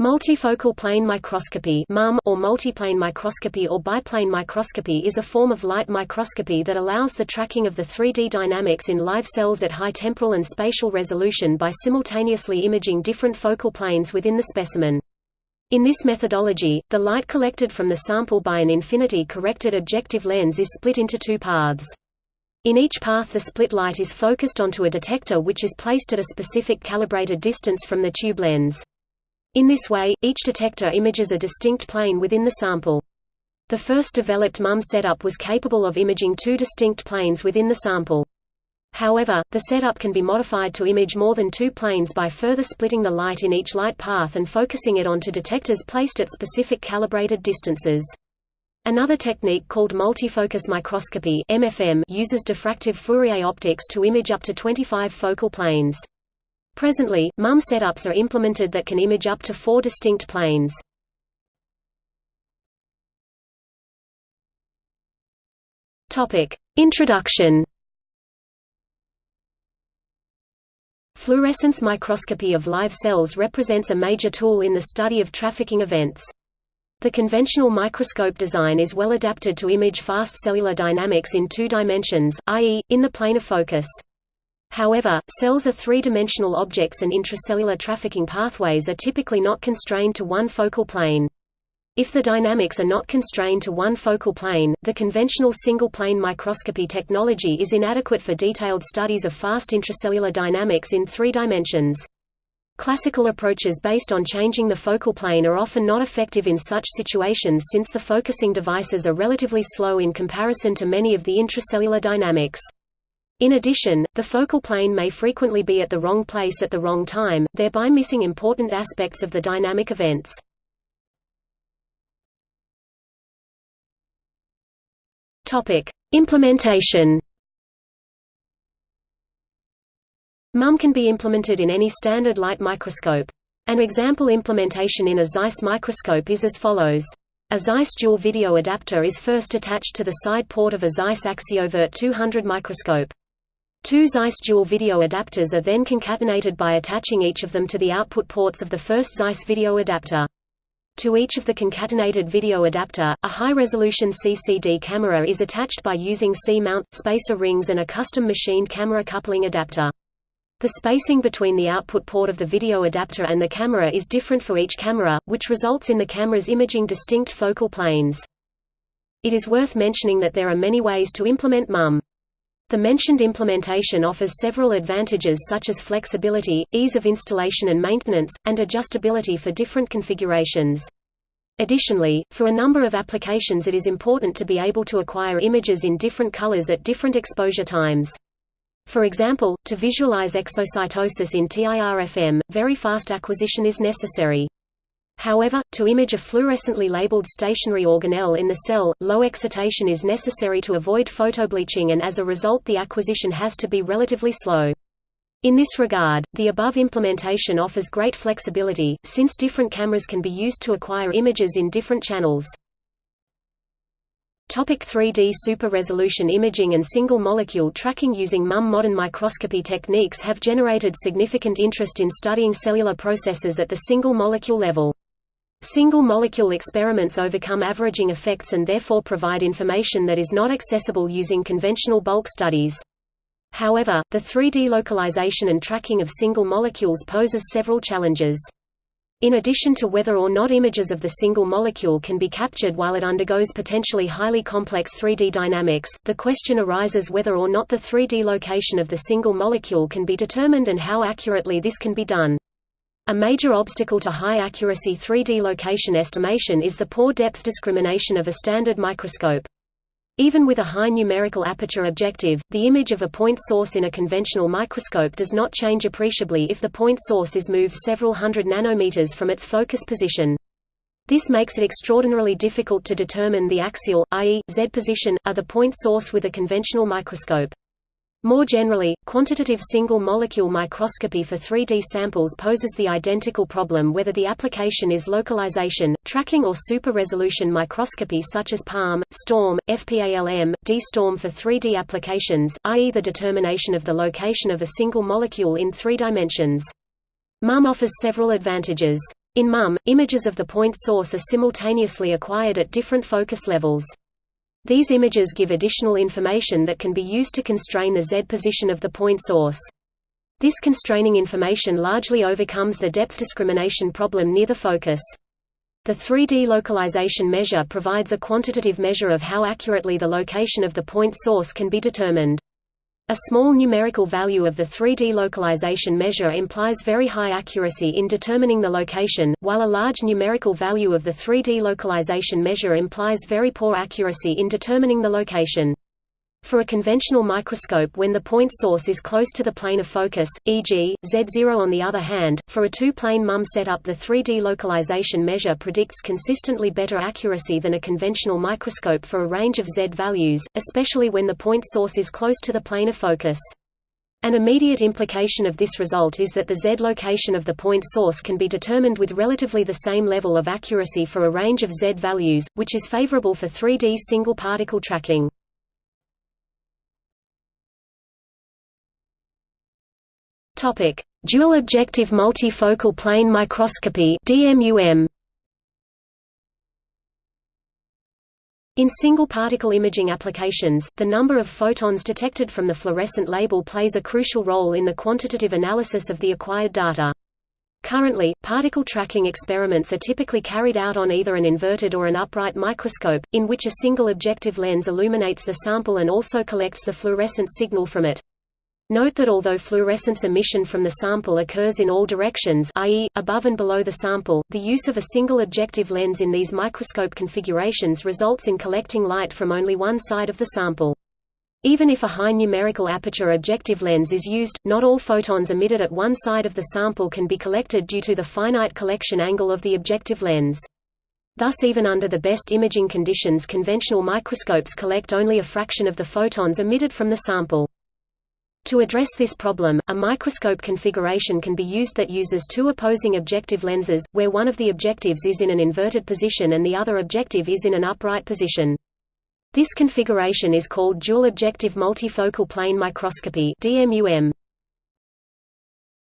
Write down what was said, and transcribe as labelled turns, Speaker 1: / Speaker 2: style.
Speaker 1: Multifocal plane microscopy or multiplane microscopy or biplane microscopy is a form of light microscopy that allows the tracking of the 3D dynamics in live cells at high temporal and spatial resolution by simultaneously imaging different focal planes within the specimen. In this methodology, the light collected from the sample by an infinity-corrected objective lens is split into two paths. In each path the split light is focused onto a detector which is placed at a specific calibrated distance from the tube lens. In this way, each detector images a distinct plane within the sample. The first developed MUM setup was capable of imaging two distinct planes within the sample. However, the setup can be modified to image more than two planes by further splitting the light in each light path and focusing it onto detectors placed at specific calibrated distances. Another technique called multifocus microscopy MFM uses diffractive Fourier optics to image up to 25 focal planes. Presently, MUM setups are implemented that can image up to four distinct planes. Introduction Fluorescence microscopy of live cells represents a major tool in the study of trafficking events. The conventional microscope design is well adapted to image fast cellular dynamics in two dimensions, i.e., in the plane of focus. However, cells are three-dimensional objects and intracellular trafficking pathways are typically not constrained to one focal plane. If the dynamics are not constrained to one focal plane, the conventional single-plane microscopy technology is inadequate for detailed studies of fast intracellular dynamics in three dimensions. Classical approaches based on changing the focal plane are often not effective in such situations since the focusing devices are relatively slow in comparison to many of the intracellular dynamics. In addition, the focal plane may frequently be at the wrong place at the wrong time, thereby missing important aspects of the dynamic events. Implementation MUM can be implemented in any standard light microscope. An example implementation in a Zeiss microscope is as follows. A Zeiss dual video adapter is first attached to the side port of a Zeiss Axiovert 200 microscope. Two Zeiss dual video adapters are then concatenated by attaching each of them to the output ports of the first Zeiss video adapter. To each of the concatenated video adapter, a high-resolution CCD camera is attached by using C-mount, spacer rings and a custom machined camera coupling adapter. The spacing between the output port of the video adapter and the camera is different for each camera, which results in the cameras imaging distinct focal planes. It is worth mentioning that there are many ways to implement MUM. The mentioned implementation offers several advantages such as flexibility, ease of installation and maintenance, and adjustability for different configurations. Additionally, for a number of applications it is important to be able to acquire images in different colors at different exposure times. For example, to visualize exocytosis in TIRFM, very fast acquisition is necessary. However, to image a fluorescently labeled stationary organelle in the cell, low excitation is necessary to avoid photobleaching and as a result the acquisition has to be relatively slow. In this regard, the above implementation offers great flexibility, since different cameras can be used to acquire images in different channels. Topic 3D super-resolution imaging and single-molecule tracking using MUM Modern microscopy techniques have generated significant interest in studying cellular processes at the single-molecule level. Single-molecule experiments overcome averaging effects and therefore provide information that is not accessible using conventional bulk studies. However, the 3D localization and tracking of single molecules poses several challenges. In addition to whether or not images of the single molecule can be captured while it undergoes potentially highly complex 3D dynamics, the question arises whether or not the 3D location of the single molecule can be determined and how accurately this can be done. A major obstacle to high-accuracy 3D location estimation is the poor depth discrimination of a standard microscope. Even with a high numerical aperture objective, the image of a point source in a conventional microscope does not change appreciably if the point source is moved several hundred nanometers from its focus position. This makes it extraordinarily difficult to determine the axial, i.e., Z position, of the point source with a conventional microscope. More generally, quantitative single-molecule microscopy for 3D samples poses the identical problem whether the application is localization, tracking or super-resolution microscopy such as PALM, STORM, FPALM, D-STORM for 3D applications, i.e. the determination of the location of a single molecule in three dimensions. MUM offers several advantages. In MUM, images of the point source are simultaneously acquired at different focus levels. These images give additional information that can be used to constrain the Z position of the point source. This constraining information largely overcomes the depth discrimination problem near the focus. The 3D localization measure provides a quantitative measure of how accurately the location of the point source can be determined. A small numerical value of the 3D localization measure implies very high accuracy in determining the location, while a large numerical value of the 3D localization measure implies very poor accuracy in determining the location. For a conventional microscope when the point source is close to the plane of focus, e.g., Z0 on the other hand, for a two-plane MUM setup the 3D localization measure predicts consistently better accuracy than a conventional microscope for a range of Z values, especially when the point source is close to the plane of focus. An immediate implication of this result is that the Z location of the point source can be determined with relatively the same level of accuracy for a range of Z values, which is favorable for 3D single particle tracking. Topic: Dual objective multifocal plane microscopy (DMUM). In single particle imaging applications, the number of photons detected from the fluorescent label plays a crucial role in the quantitative analysis of the acquired data. Currently, particle tracking experiments are typically carried out on either an inverted or an upright microscope, in which a single objective lens illuminates the sample and also collects the fluorescent signal from it. Note that although fluorescence emission from the sample occurs in all directions i.e., above and below the sample, the use of a single objective lens in these microscope configurations results in collecting light from only one side of the sample. Even if a high numerical aperture objective lens is used, not all photons emitted at one side of the sample can be collected due to the finite collection angle of the objective lens. Thus even under the best imaging conditions conventional microscopes collect only a fraction of the photons emitted from the sample. To address this problem, a microscope configuration can be used that uses two opposing objective lenses, where one of the objectives is in an inverted position and the other objective is in an upright position. This configuration is called dual objective multifocal plane microscopy DMUM.